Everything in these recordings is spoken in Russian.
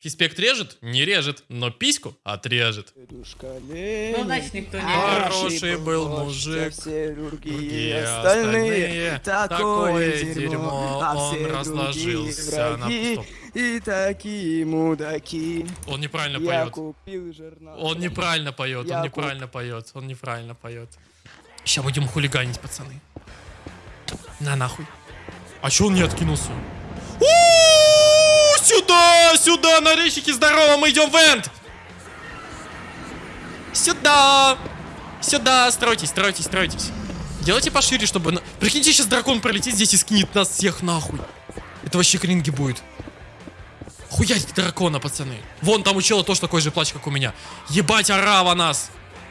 Фиспект режет? Не режет, но письку отрежет. Ну, значит, никто не Хороший был мужик, Все другие остальные. Такое дерьмо, а он разложился на стоп. И такие мудаки. Он неправильно Я поет. Он неправильно поет, Я он куп- неправильно поет, он неправильно поет. Сейчас будем хулиганить, пацаны. На нахуй. А чё он не откинулся? Сюда, сюда, нарезчики, здорово, мы идем в энд! Сюда! Сюда, стройтесь, стройтесь, стройтесь. Делайте пошире, чтобы... на- Прикиньте, сейчас дракон пролетит здесь и скинет нас всех нахуй. Это вообще кринги будет. Хуярить дракона, пацаны. Вон там у чела тоже такой же плач, как у меня. Ебать, арава нас.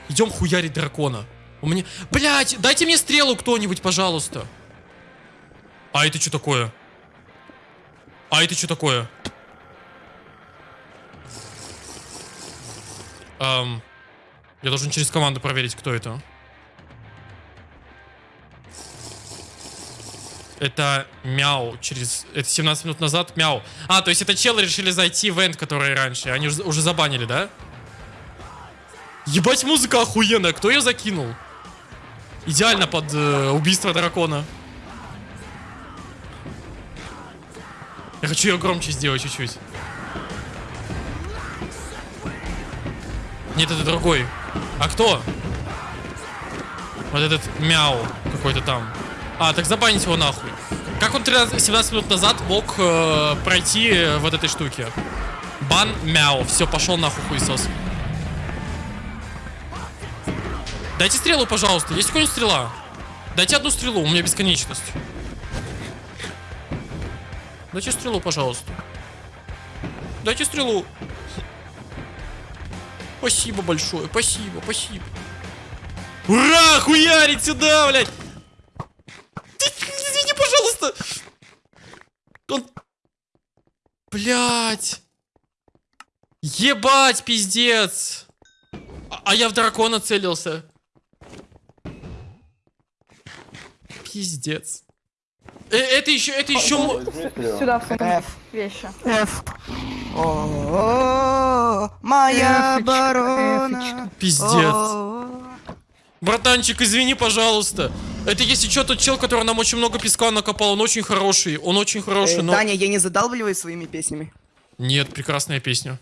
Идем хуярить дракона. У меня... Блять, дайте мне стрелу кто-нибудь, пожалуйста. А это что такое? А это что такое? Эм, я должен через команду проверить, кто это. Это мяу через... Это 17 минут назад мяу. А, то есть это челы решили зайти в энд, который раньше. Они уже, уже забанили, да? Ебать, музыка охуенная. Кто ее закинул? Идеально под э, убийство дракона. Хочу ее громче сделать чуть-чуть. Нет, это другой. А кто? Вот этот мяу какой-то там. А, так забанить его нахуй. Как он 13 17 минут назад мог э, пройти э, вот этой штуке? Бан мяу. Все, пошел нахуй хуесос. Дайте стрелу, пожалуйста. Есть какая-нибудь стрела? Дайте одну стрелу, у меня бесконечность. Дайте стрелу, пожалуйста. Дайте стрелу. Спасибо большое, спасибо, спасибо. Ура, хуярить сюда, блядь! Извини, пожалуйста. Он... Блядь. Ебать, пиздец. А, а я в дракона целился. Пиздец. Э, это еще, это еще... Сюда, в сумку. F. Вещи. F. О, моя оборона. эфочка. Пиздец. Братанчик, извини, пожалуйста. Это если что, тот чел, который нам очень много песка накопал, он очень хороший. Он очень хороший, э, но... Таня, я не задалбливаю своими песнями. Нет, прекрасная песня.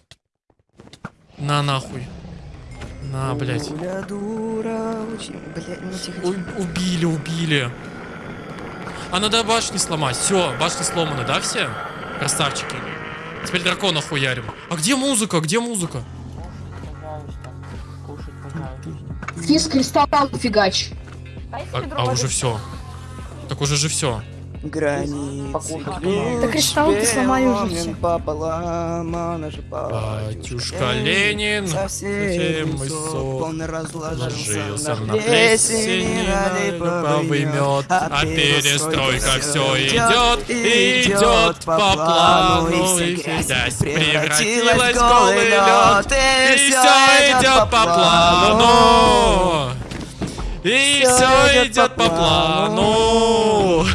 На нахуй. На, блядь. Дуля, дура, очень... Блядь, не тихо, тихо. У- убили, убили. А надо башни сломать. Все, башни сломаны, да, все? Красавчики. Теперь дракона хуярим. А где музыка? Где музыка? Физ кристалл фигач. А, а уже все. Так уже же все. Границы Да кристалл ты сломай уже пополам, Батюшка Ленин, совсем совсем сок, он ложился разложился на плесени, липовый мед, а перестройка все идет, идет идет по плану, и грязь превратилась в голый лед, и все идет по плану, и все идет по плану,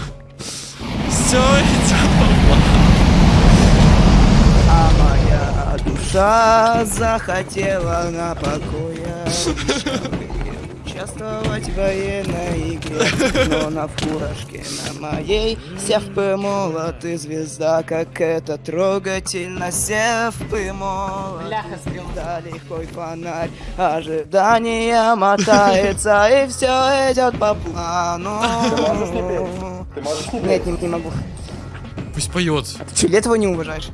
все идет по. А моя душа захотела на покоя Участвовать в военной игре Но на фуражке на моей Сев молот и звезда Как это трогательно Сев молот Бляха, стрела. Да, лихой фонарь Ожидание мотается И все идет по плану Нет, не, не могу Пусть поет, Че, этого не уважаешь?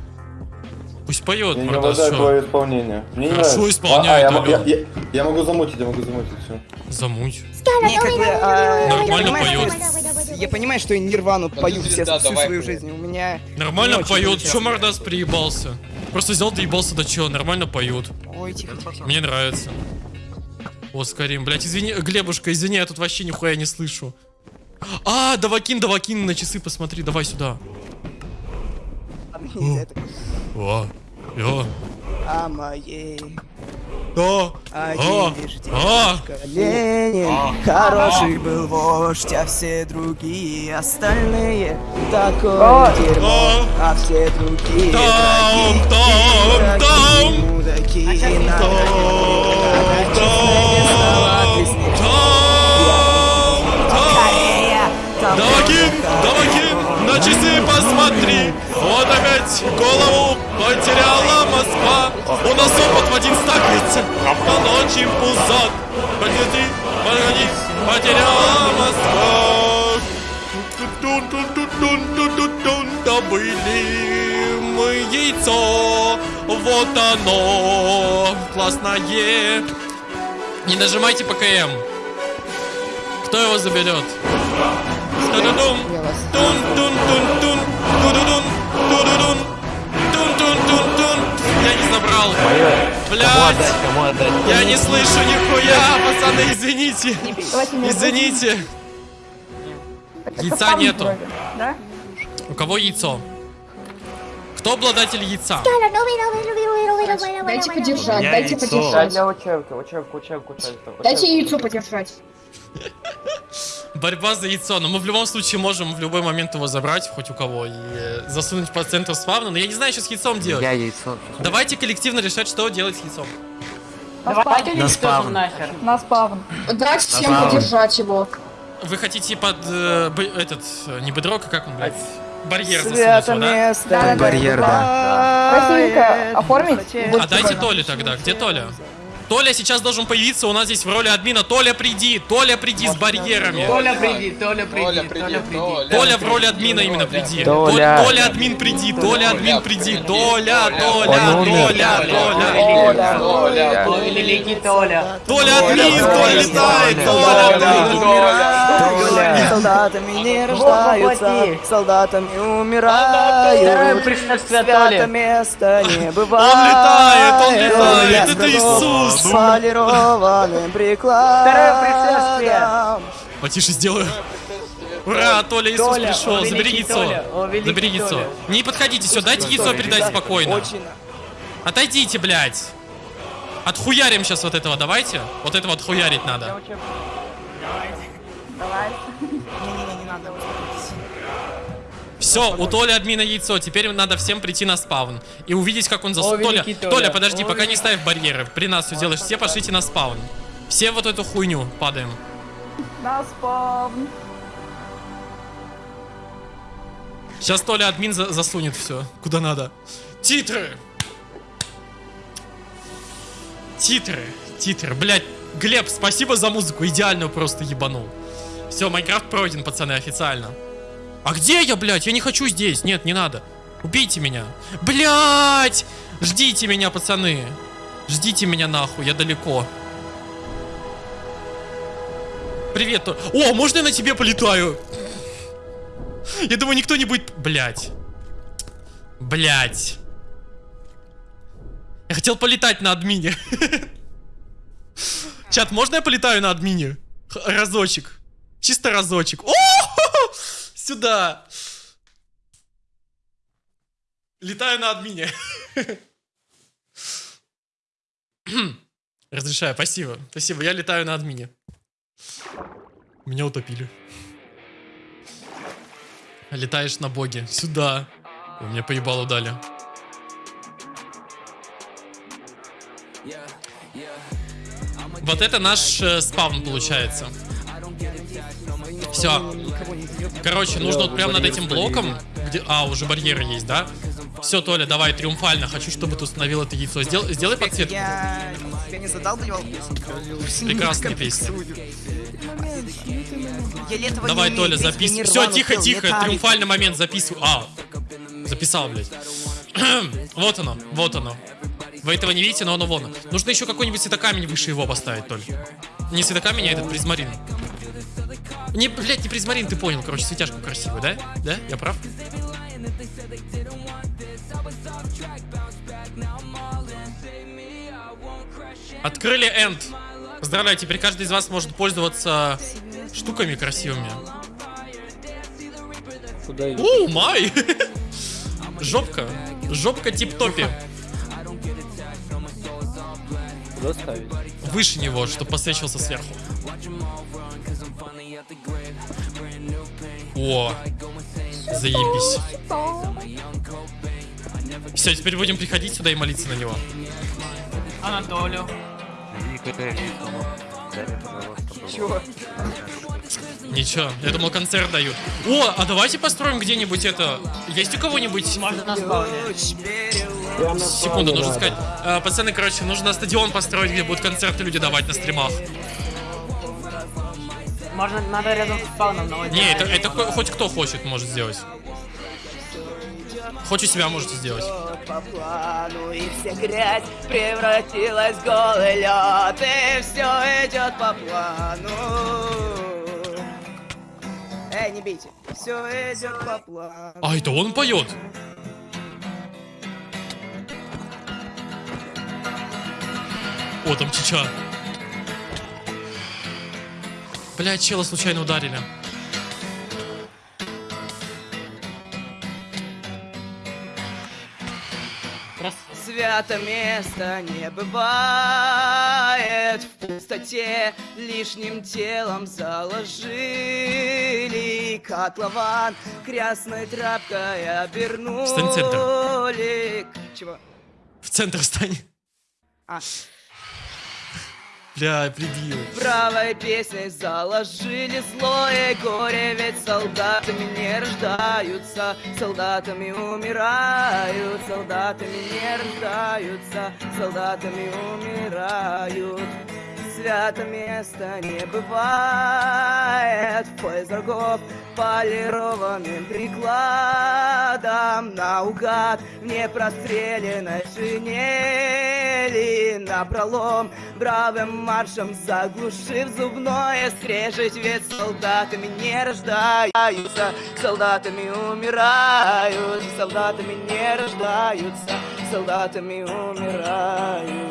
пусть поет, Я не Мордас, уважаю чё? твое исполнение. Мне не Хорошо нравится. исполняет, А, а, я, я, я, я могу замутить, я могу замутить, все. Замуть. Не, как бы, а, Нормально я понимаю, поет. что- Я понимаю, что я Нирвану пою все, да, всю давай, свою жизнь. У меня... Нормально не поет. Чё Мордас приебался? Просто взял, доебался до чего, нормально поют. Ой, тихо, тихо. Мне нравится. О, Скорим, блядь, извини, Глебушка, извини, я тут вообще нихуя не слышу. А, давакин, давакин, на часы посмотри, давай сюда. О, о, а моей. О, о, о, Ленин хороший был вождь, а все другие остальные такое дерьмо, а все другие драки, мудаки, опять голову потеряла Москва. У нас опыт в один стакается, на ночь им пузат. Погляди, погоди, потеряла Москва. Добыли мы яйцо, вот оно, классное. Не нажимайте ПКМ. Кто его заберет? Тун-тун-тун-тун, тун-тун ту-ду-дун, тун-тун-тун-тун. Я не забрал. Блять, Кому отдать? я не слышу нихуя, пацаны, извините. Извините. Яйца нету. У кого яйцо? Кто обладатель яйца? Дайте подержать, дайте подержать. Дайте яйцо подержать. Борьба за яйцо. Но мы в любом случае можем в любой момент его забрать, хоть у кого, и э, засунуть по центру спавна. Но я не знаю, что с яйцом делать. Я яйцо. Давайте коллективно решать, что делать с яйцом. На Давайте спавн. не спавн. нахер. На спавн. Дать всем Направо. подержать его. Вы хотите под э, б- этот, э, не бедрок, а как он, блядь? Барьер засунуть, Свято его, да? место. Да, да, да. Барьер, да. Красивенько оформить. А дайте Толе тогда. Где Толя? Толя сейчас должен появиться у нас здесь в роли админа. Толя, приди! Толя, приди с барьерами! Толя, приди, Толя, приди, Толя, приди. Толя в роли админа именно приди. Толя. Толя, Толя админ приди. Толя админ приди. Толя, Толя, Он умер. Толя, Толя. Толя, Толя, великий Толя. Толя админ, Толя летает. Толя, Толя. Толя. Солдатами не рождаются, воплоти. солдатами Второе умирают. пришествие Свято Толи. место не бывает. Он летает, он летает. Я Это готов Иисус. С полированным прикладом. Потише сделаю. Ура, Толя Иисус Толя, пришел. Забери яйцо. Толя, Забери яйцо. Толя. Не подходите все, дайте яйцо передать спокойно. Очень. Отойдите, блядь. Отхуярим сейчас вот этого, давайте. Вот этого отхуярить надо. Все, у Толи админа яйцо. Теперь надо всем прийти на спаун. И увидеть, как он зас... О, Толя, Толя, Толя. подожди, О, пока не ставь барьеры. При нас все делаешь. Все пошлите на спаун. Все вот эту хуйню падаем. На спавн. Сейчас Толя админ за- засунет все. Куда надо. Титры! Титры, титры. Блять, Глеб, спасибо за музыку. Идеальную просто ебанул. Все, Майнкрафт пройден, пацаны, официально. А где я, блядь? Я не хочу здесь. Нет, не надо. Убейте меня. Блять! Ждите меня, пацаны. Ждите меня нахуй, я далеко. Привет, О, можно я на тебе полетаю? Я думаю, никто не будет... Блять. Блять. Я хотел полетать на админе. Чат, можно я полетаю на админе? Разочек. Чисто разочек. О! Сюда. Летаю на админе. Разрешаю, спасибо. Спасибо, я летаю на админе. Меня утопили. Летаешь на боге. Сюда. У меня поебало дали. Вот это наш э, спавн получается. Все. Короче, нужно вот прямо над этим блоком, где... А, уже барьеры есть, да? Все, Толя, давай, триумфально. Хочу, чтобы ты установил это яйцо. Сдел- Сделай подсветку. Я тебя не задалбливал? Прекрасная песня. Давай, Толя, записывай. Все, тихо, тихо. Триумфальный момент записываю. А, записал, блядь. вот оно, вот оно. Вы этого не видите, но оно вон. Нужно еще какой-нибудь светокамень выше его поставить, Толь. Не светокамень, а этот призмарин. Не, блядь, не призмарин, ты понял. Короче, светяшку красивую, да? Да? Я прав? Открыли энд. Поздравляю, теперь каждый из вас может пользоваться штуками красивыми. О, май! Жопка. Жопка тип-топи. Куда ставить? Выше него, чтобы посвечивался сверху. О, заебись. Все, теперь будем приходить сюда и молиться на него. Анатолию. Ничего, я думал концерт дают. О, а давайте построим где-нибудь это. Есть у кого-нибудь? Можно на спауне. Секунду, нужно сказать. Э, пацаны, короче, нужно стадион построить, где будут концерты люди давать на стримах. Можно, надо рядом с спауном наводить. Не, это, это хо- хоть кто хочет может сделать. Хоть у себя можете сделать. по плану И вся грязь превратилась в голый лед И все идет по плану Эй, не бейте Все идет по плану А, это он поет? О, там чича. Блядь, чела случайно ударили. Свято место не бывает В пустоте лишним телом заложили Котлован красной тряпкой обернули Встань в Чего? В центр стань. А, Бля, прибил. правой песней заложили злое горе Ведь солдатами не рождаются, солдатами умирают Солдатами не рождаются, солдатами умирают Свято место не бывает. В поезд врагов полированным прикладом Наугад в непрострелянной шинели. Напролом бравым маршем заглушив зубное скрежет Ведь солдатами не рождаются, солдатами умирают Солдатами не рождаются, солдатами умирают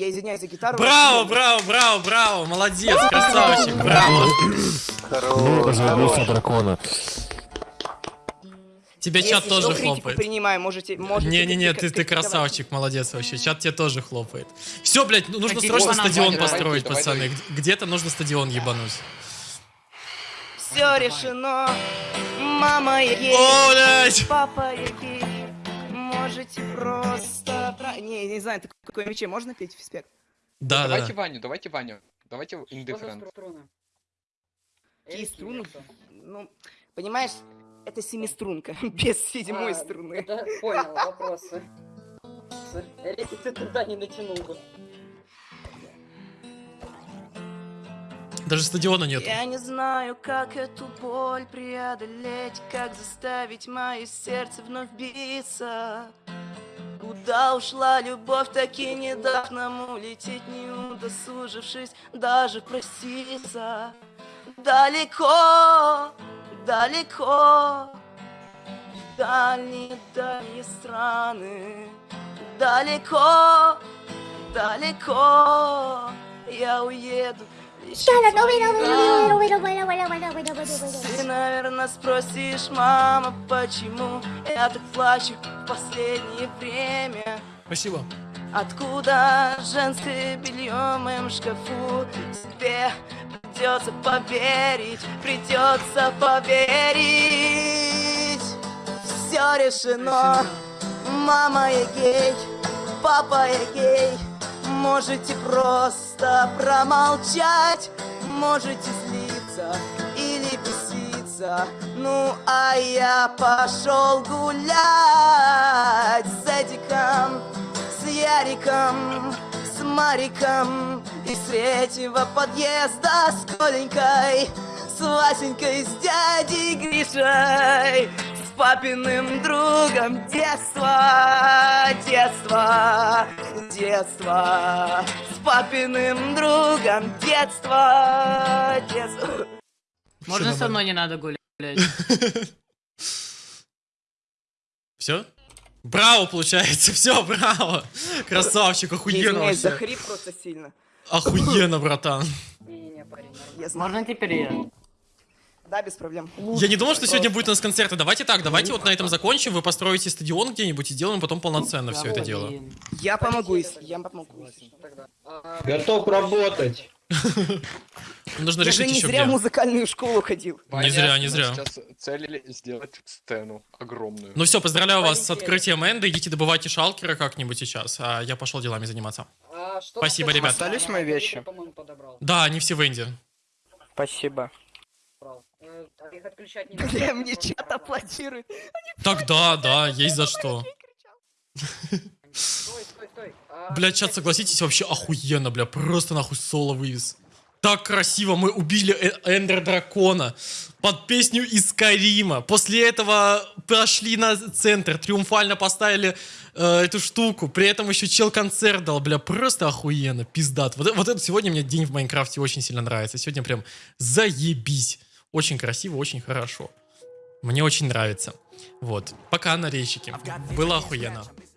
Я извиняюсь за гитару. Браво, браво, браво, браво, молодец, красавчик, браво. Развернулся дракона. Тебя Если чат что, тоже хлопает. принимаю, можете... можете Не-не-не, ты, ты красавчик, молодец вообще. Чат тебе тоже хлопает. Все, блядь, ну, нужно Какие срочно стадион Давай, построить, давай, пацаны. Где-то нужно стадион ебануть. Все решено, мама О, блядь! папа есть. Можете просто... про- Не, не знаю, ты какой мече можно петь в спек? Да, да. Давайте Ваню, давайте Ваню. Давайте Indifferent. Какие струны? Ну, понимаешь, это семиструнка, без седьмой струны. Да, понял, вопросы. Ты туда не натянул бы. Даже стадиона нет. Я не знаю, как эту боль преодолеть, как заставить мое сердце вновь биться. Куда ушла любовь, так и не дав нам улететь, не удосужившись даже проститься. Далеко, далеко, в дальние, дальние страны. Далеко, далеко, я уеду. ты, наверное, спросишь, мама, почему я так плачу в последнее время? Спасибо. Откуда женское белье в моем шкафу? Тебе придется поверить, придется поверить. Все решено, мама я гей, папа я гей. Можете просто промолчать, можете злиться беситься. Ну, а я пошел гулять с Эдиком, с Яриком, с Мариком Из третьего подъезда с Коленькой С Васенькой, с дядей Гришей С папиным другом детства, детства, детства С папиным другом детства, детства Можно со мной не надо гулять? Все? Браво, получается, все, браво. Красавчик, охуенно извиняюсь, вообще. захрип просто сильно Охуенно, братан. Не-не-не, парень. Я. Можно теперь я? Да, без проблем Я не думал, что сегодня будет у нас концерты. Давайте так, давайте вот на этом закончим. Вы построите стадион где-нибудь и сделаем потом полноценно все это дело. Я помогу, если я помогу. А, Готов работать. Нужно Я же решить не еще зря в где. музыкальную школу ходил. Не зря, не зря. Сейчас целили сделать стену огромную. Ну все, поздравляю вас с открытием Энда. Идите добывайте шалкера как-нибудь сейчас, а я пошел делами заниматься. а что Спасибо, ребят. Остались мои вещи? Я, по-моему, подобрал. Да, они все в Энде. Спасибо. Э, а. Бля, мне чат аплодирует. Так да, да, есть за что. Стой, стой, стой. А, Бля, чат, согласитесь, вообще охуенно, бля, просто нахуй соло вывез. Так красиво мы убили э- Эндер Дракона под песню из Карима. После этого прошли на центр, триумфально поставили э, эту штуку. При этом еще чел концерт дал, бля, просто охуенно, пиздат. Вот, вот это сегодня мне день в Майнкрафте очень сильно нравится. Сегодня прям заебись. Очень красиво, очень хорошо. Мне очень нравится. Вот. Пока, нарезчики. Было охуенно.